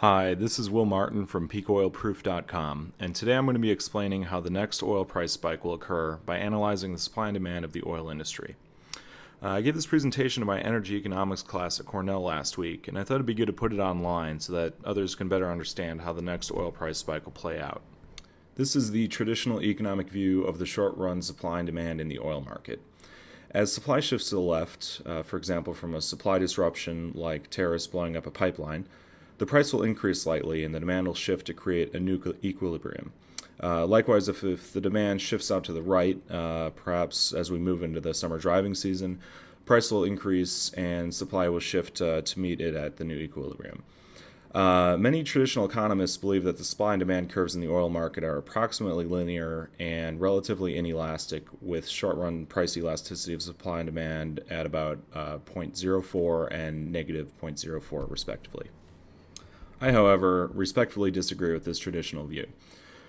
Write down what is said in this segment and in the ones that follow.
Hi, this is Will Martin from peakoilproof.com, and today I'm going to be explaining how the next oil price spike will occur by analyzing the supply and demand of the oil industry. Uh, I gave this presentation to my energy economics class at Cornell last week, and I thought it'd be good to put it online so that others can better understand how the next oil price spike will play out. This is the traditional economic view of the short run supply and demand in the oil market. As supply shifts to the left, uh, for example, from a supply disruption like terrorists blowing up a pipeline, the price will increase slightly and the demand will shift to create a new equilibrium. Uh, likewise, if, if, the demand shifts out to the right, uh, perhaps as we move into the summer driving season, price will increase and supply will shift uh, to meet it at the new equilibrium. Uh, many traditional economists believe that the supply and demand curves in the oil market are approximately linear and relatively inelastic, with short run price elasticity of supply and demand at about uh, 0.04 and negative 0.04, respectively. I, however, respectfully disagree with this traditional view.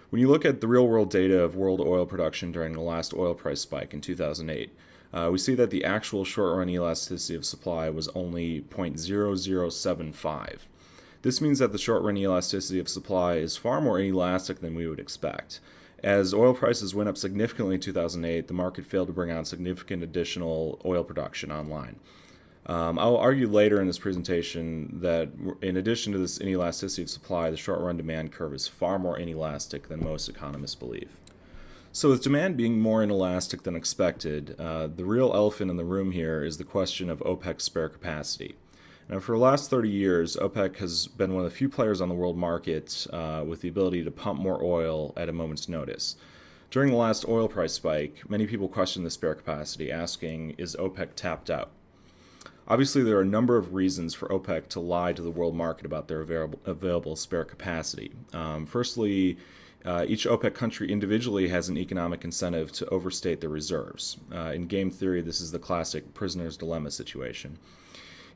When you look at the real world data of world oil production during the last oil price spike in 2008, uh, we see that the actual short run elasticity of supply was only 0.0075. This means that the short run elasticity of supply is far more inelastic than we would expect. As oil prices went up significantly in 2008, the market failed to bring on significant additional oil production online. Um, I'll argue later in this presentation that in addition to this inelasticity of supply, the short run demand curve is far more inelastic than most economists believe. So, with demand being more inelastic than expected, uh, the real elephant in the room here is the question of OPEC's spare capacity. Now, for the last 30 years, OPEC has been one of the few players on the world market uh, with the ability to pump more oil at a moment's notice. During the last oil price spike, many people questioned the spare capacity, asking, Is OPEC tapped out? Obviously, there are a number of reasons for OPEC to lie to the world market about their available, available spare capacity. Um, firstly, uh, each OPEC country individually has an economic incentive to overstate their reserves. Uh, in game theory, this is the classic prisoner's dilemma situation.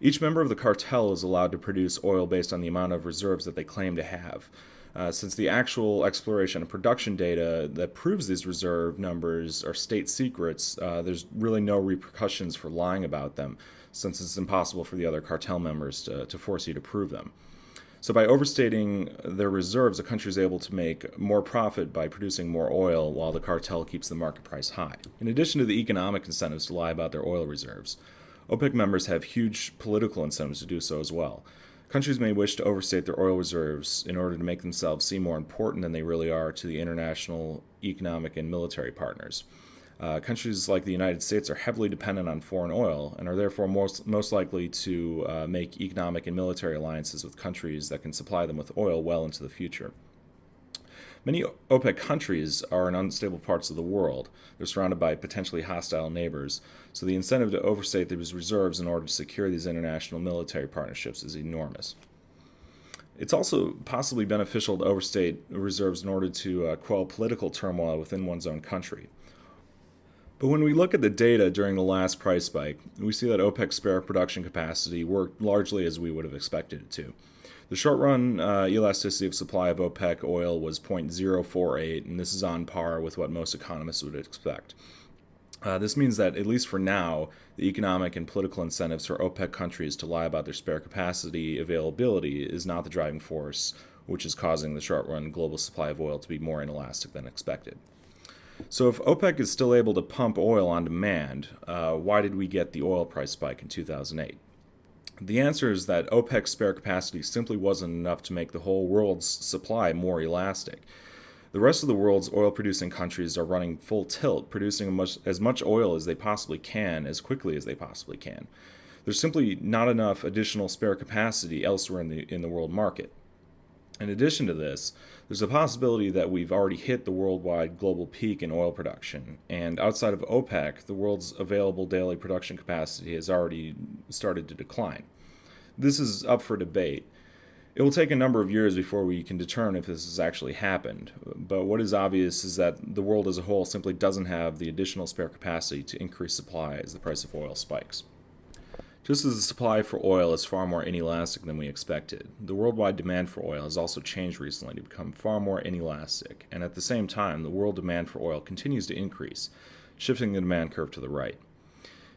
Each member of the cartel is allowed to produce oil based on the amount of reserves that they claim to have. Uh, since the actual exploration and production data that proves these reserve numbers are state secrets, uh, there's really no repercussions for lying about them, since it's impossible for the other cartel members to, to force you to prove them. So, by overstating their reserves, a country is able to make more profit by producing more oil while the cartel keeps the market price high. In addition to the economic incentives to lie about their oil reserves, OPEC members have huge political incentives to do so as well. Countries may wish to overstate their oil reserves in order to make themselves seem more important than they really are to the international economic and military partners. Uh, countries like the United States are heavily dependent on foreign oil and are therefore most, most likely to uh, make economic and military alliances with countries that can supply them with oil well into the future. Many OPEC countries are in unstable parts of the world. They're surrounded by potentially hostile neighbors, so the incentive to overstate these reserves in order to secure these international military partnerships is enormous. It's also possibly beneficial to overstate reserves in order to uh, quell political turmoil within one's own country. But when we look at the data during the last price spike, we see that OPEC's spare production capacity worked largely as we would have expected it to. The short run uh, elasticity of supply of OPEC oil was 0.048, and this is on par with what most economists would expect. Uh, this means that, at least for now, the economic and political incentives for OPEC countries to lie about their spare capacity availability is not the driving force, which is causing the short run global supply of oil to be more inelastic than expected. So, if OPEC is still able to pump oil on demand, uh, why did we get the oil price spike in 2008? The answer is that OPEC's spare capacity simply wasn't enough to make the whole world's supply more elastic. The rest of the world's oil producing countries are running full tilt, producing much, as much oil as they possibly can, as quickly as they possibly can. There's simply not enough additional spare capacity elsewhere in the, in the world market. In addition to this, there's a possibility that we've already hit the worldwide global peak in oil production, and outside of OPEC, the world's available daily production capacity has already started to decline. This is up for debate. It will take a number of years before we can determine if this has actually happened, but what is obvious is that the world as a whole simply doesn't have the additional spare capacity to increase supply as the price of oil spikes. Just as the supply for oil is far more inelastic than we expected, the worldwide demand for oil has also changed recently to become far more inelastic, and at the same time, the world demand for oil continues to increase, shifting the demand curve to the right.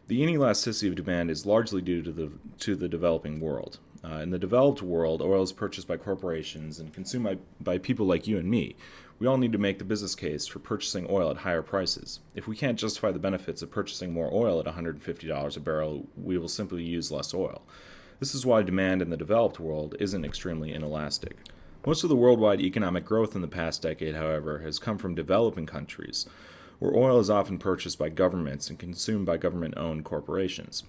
The inelasticity of demand is largely due to the, to the developing world. Uh, in the developed world, oil is purchased by corporations and consumed by, by people like you and me. We all need to make the business case for purchasing oil at higher prices. If we can't justify the benefits of purchasing more oil at $150 a barrel, we will simply use less oil. This is why demand in the developed world isn't extremely inelastic. Most of the worldwide economic growth in the past decade, however, has come from developing countries, where oil is often purchased by governments and consumed by government owned corporations.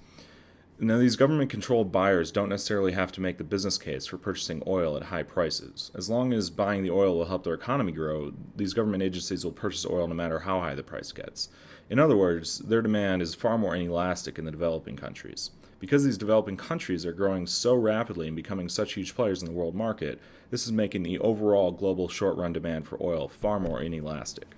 Now, these government controlled buyers don't necessarily have to make the business case for purchasing oil at high prices. As long as buying the oil will help their economy grow, these government agencies will purchase oil no matter how high the price gets. In other words, their demand is far more inelastic in the developing countries. Because these developing countries are growing so rapidly and becoming such huge players in the world market, this is making the overall global short run demand for oil far more inelastic.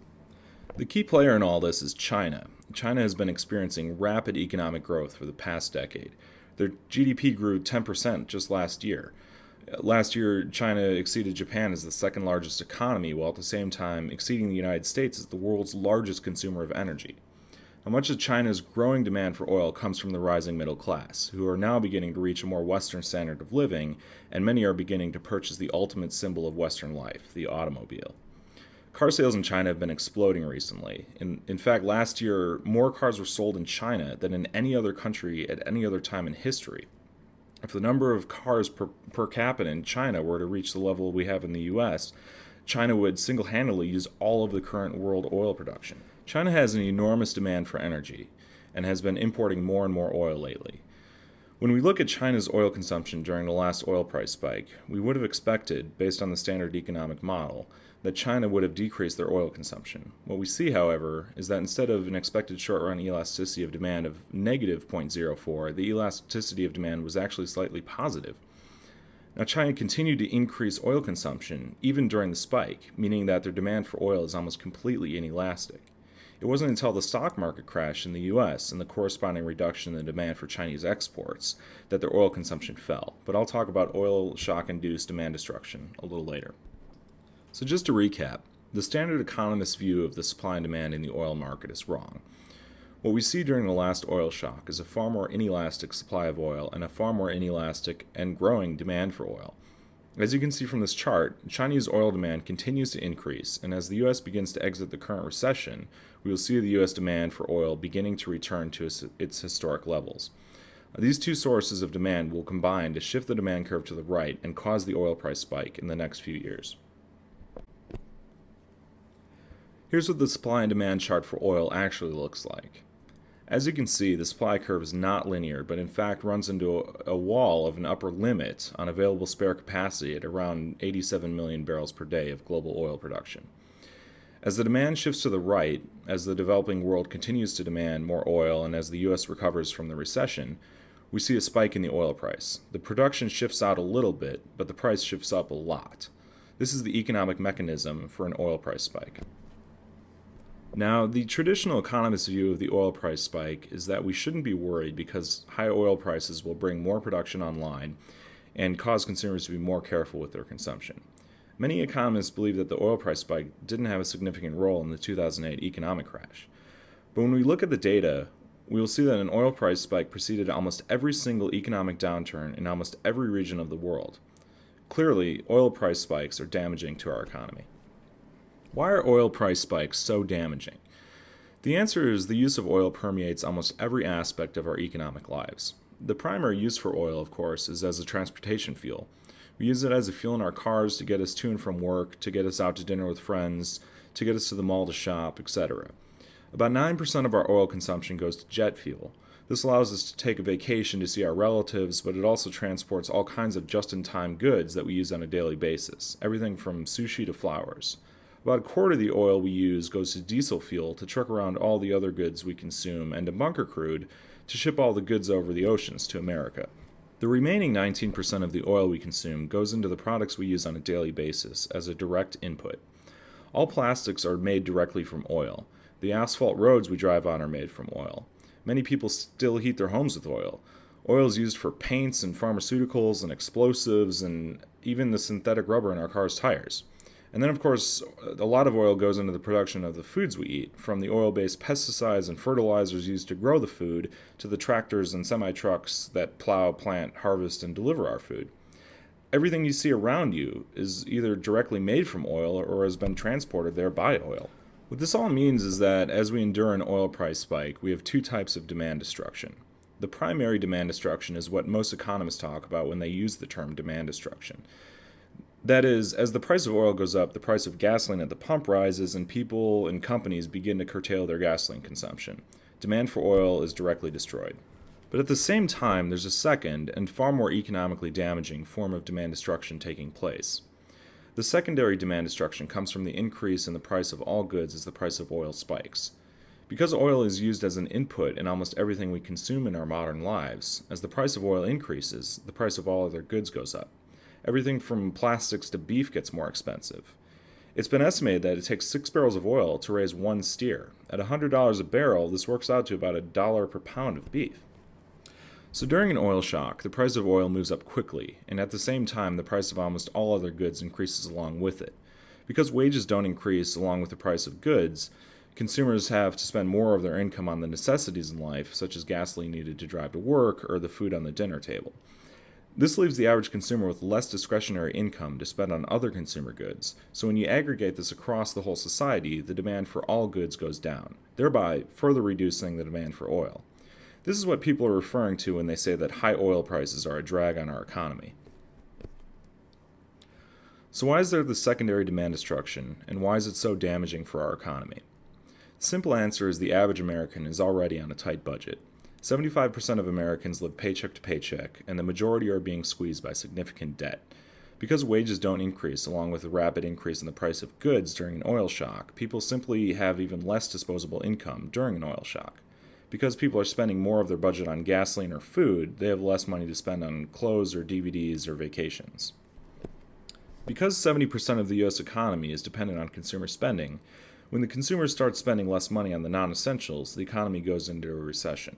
The key player in all this is China. China has been experiencing rapid economic growth for the past decade. Their GDP grew 10% just last year. Last year, China exceeded Japan as the second largest economy, while at the same time exceeding the United States as the world's largest consumer of energy. Now, much of China's growing demand for oil comes from the rising middle class, who are now beginning to reach a more Western standard of living, and many are beginning to purchase the ultimate symbol of Western life, the automobile. Car sales in China have been exploding recently. In, in fact, last year, more cars were sold in China than in any other country at any other time in history. If the number of cars per, per capita in China were to reach the level we have in the US, China would single handedly use all of the current world oil production. China has an enormous demand for energy and has been importing more and more oil lately. When we look at China's oil consumption during the last oil price spike, we would have expected, based on the standard economic model, that China would have decreased their oil consumption. What we see, however, is that instead of an expected short run elasticity of demand of negative 0.04, the elasticity of demand was actually slightly positive. Now, China continued to increase oil consumption even during the spike, meaning that their demand for oil is almost completely inelastic. It wasn't until the stock market crash in the US and the corresponding reduction in the demand for Chinese exports that their oil consumption fell. But I'll talk about oil shock induced demand destruction a little later. So, just to recap, the standard economist view of the supply and demand in the oil market is wrong. What we see during the last oil shock is a far more inelastic supply of oil and a far more inelastic and growing demand for oil. As you can see from this chart, Chinese oil demand continues to increase, and as the U.S. begins to exit the current recession, we will see the U.S. demand for oil beginning to return to its historic levels. These two sources of demand will combine to shift the demand curve to the right and cause the oil price spike in the next few years. Here's what the supply and demand chart for oil actually looks like. As you can see, the supply curve is not linear, but in fact runs into a, wall of an upper limit on available spare capacity at around 87 million barrels per day of global oil production. As the demand shifts to the right, as the developing world continues to demand more oil, and as the U.S. recovers from the recession, we see a spike in the oil price. The production shifts out a little bit, but the price shifts up a lot. This is the economic mechanism for an oil price spike. Now, the traditional economist view of the oil price spike is that we shouldn't be worried because high oil prices will bring more production online and cause consumers to be more careful with their consumption. Many economists believe that the oil price spike didn't have a significant role in the 2008 economic crash. But when we look at the data, we will see that an oil price spike preceded almost every single economic downturn in almost every region of the world. Clearly, oil price spikes are damaging to our economy. Why are oil price spikes so damaging? The answer is the use of oil permeates almost every aspect of our economic lives. The primary use for oil, of course, is as a transportation fuel. We use it as a fuel in our cars to get us to and from work, to get us out to dinner with friends, to get us to the mall to shop, etc. About 9% of our oil consumption goes to jet fuel. This allows us to take a vacation to see our relatives, but it also transports all kinds of just in time goods that we use on a daily basis, everything from sushi to flowers. About a quarter of the oil we use goes to diesel fuel to truck around all the other goods we consume and to bunker crude to ship all the goods over the oceans to America. The remaining 19% of the oil we consume goes into the products we use on a daily basis as a direct input. All plastics are made directly from oil. The asphalt roads we drive on are made from oil. Many people still heat their homes with oil. Oil is used for paints and pharmaceuticals and explosives and even the synthetic rubber in our cars' tires. And then, of course, a lot of oil goes into the production of the foods we eat, from the oil based pesticides and fertilizers used to grow the food to the tractors and semi trucks that plow, plant, harvest, and deliver our food. Everything you see around you is either directly made from oil or has been transported there by oil. What this all means is that as we endure an oil price spike, we have two types of demand destruction. The primary demand destruction is what most economists talk about when they use the term demand destruction. That is, as the price of oil goes up, the price of gasoline at the pump rises, and people and companies begin to curtail their gasoline consumption. Demand for oil is directly destroyed. But at the same time, there's a second, and far more economically damaging, form of demand destruction taking place. The secondary demand destruction comes from the increase in the price of all goods as the price of oil spikes. Because oil is used as an input in almost everything we consume in our modern lives, as the price of oil increases, the price of all other goods goes up. Everything from plastics to beef gets more expensive. It's been estimated that it takes six barrels of oil to raise one steer. At $100 a barrel, this works out to about a dollar per pound of beef. So during an oil shock, the price of oil moves up quickly, and at the same time, the price of almost all other goods increases along with it. Because wages don't increase along with the price of goods, consumers have to spend more of their income on the necessities in life, such as gasoline needed to drive to work or the food on the dinner table. This leaves the average consumer with less discretionary income to spend on other consumer goods, so when you aggregate this across the whole society, the demand for all goods goes down, thereby further reducing the demand for oil. This is what people are referring to when they say that high oil prices are a drag on our economy. So, why is there the secondary demand destruction, and why is it so damaging for our economy? The simple answer is the average American is already on a tight budget. 75% of Americans live paycheck to paycheck, and the majority are being squeezed by significant debt. Because wages don't increase along with the rapid increase in the price of goods during an oil shock, people simply have even less disposable income during an oil shock. Because people are spending more of their budget on gasoline or food, they have less money to spend on clothes or DVDs or vacations. Because 70% of the US economy is dependent on consumer spending, when the consumers start spending less money on the non essentials, the economy goes into a recession.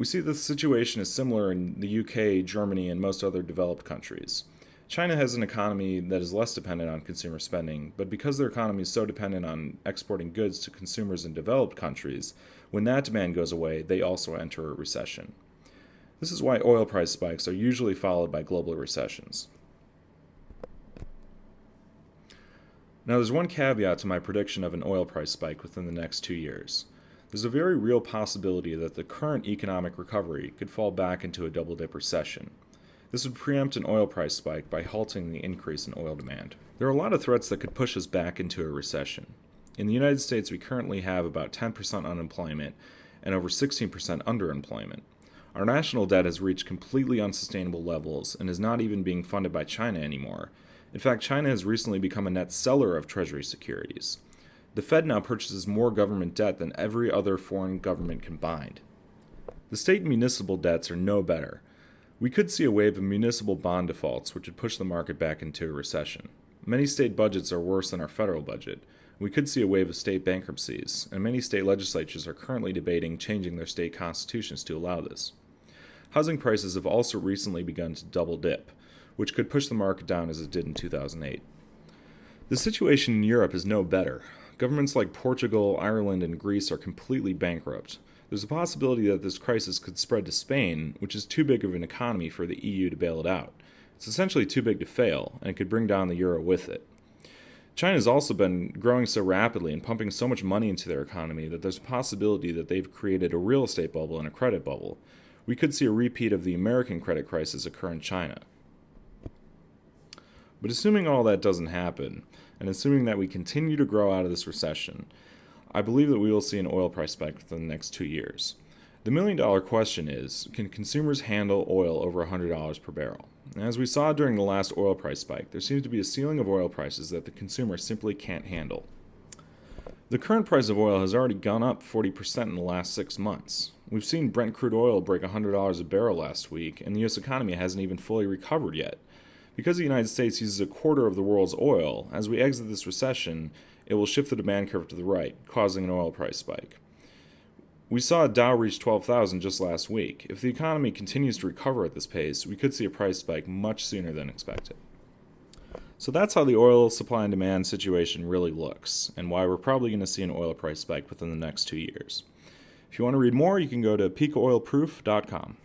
We see the situation is similar in the UK, Germany, and most other developed countries. China has an economy that is less dependent on consumer spending, but because their economy is so dependent on exporting goods to consumers in developed countries, when that demand goes away, they also enter a recession. This is why oil price spikes are usually followed by global recessions. Now, there's one caveat to my prediction of an oil price spike within the next two years. There's a very real possibility that the current economic recovery could fall back into a double dip recession. This would preempt an oil price spike by halting the increase in oil demand. There are a lot of threats that could push us back into a recession. In the United States, we currently have about 10% unemployment and over 16% underemployment. Our national debt has reached completely unsustainable levels and is not even being funded by China anymore. In fact, China has recently become a net seller of Treasury securities. The Fed now purchases more government debt than every other foreign government combined. The state and municipal debts are no better. We could see a wave of municipal bond defaults, which would push the market back into a recession. Many state budgets are worse than our federal budget. We could see a wave of state bankruptcies, and many state legislatures are currently debating changing their state constitutions to allow this. Housing prices have also recently begun to double dip, which could push the market down as it did in 2008. The situation in Europe is no better. Governments like Portugal, Ireland, and Greece are completely bankrupt. There's a possibility that this crisis could spread to Spain, which is too big of an economy for the EU to bail it out. It's essentially too big to fail, and it could bring down the euro with it. China has also been growing so rapidly and pumping so much money into their economy that there's a possibility that they've created a real estate bubble and a credit bubble. We could see a repeat of the American credit crisis occur in China. But assuming all that doesn't happen, and assuming that we continue to grow out of this recession, I believe that we will see an oil price spike within the next two years. The million dollar question is can consumers handle oil over $100 per barrel? And as we saw during the last oil price spike, there seems to be a ceiling of oil prices that the consumer simply can't handle. The current price of oil has already gone up 40% in the last six months. We've seen Brent crude oil break $100 a barrel last week, and the US economy hasn't even fully recovered yet. Because the United States uses a quarter of the world's oil, as we exit this recession, it will shift the demand curve to the right, causing an oil price spike. We saw Dow reach 12,000 just last week. If the economy continues to recover at this pace, we could see a price spike much sooner than expected. So that's how the oil supply and demand situation really looks, and why we're probably going to see an oil price spike within the next two years. If you want to read more, you can go to peakoilproof.com.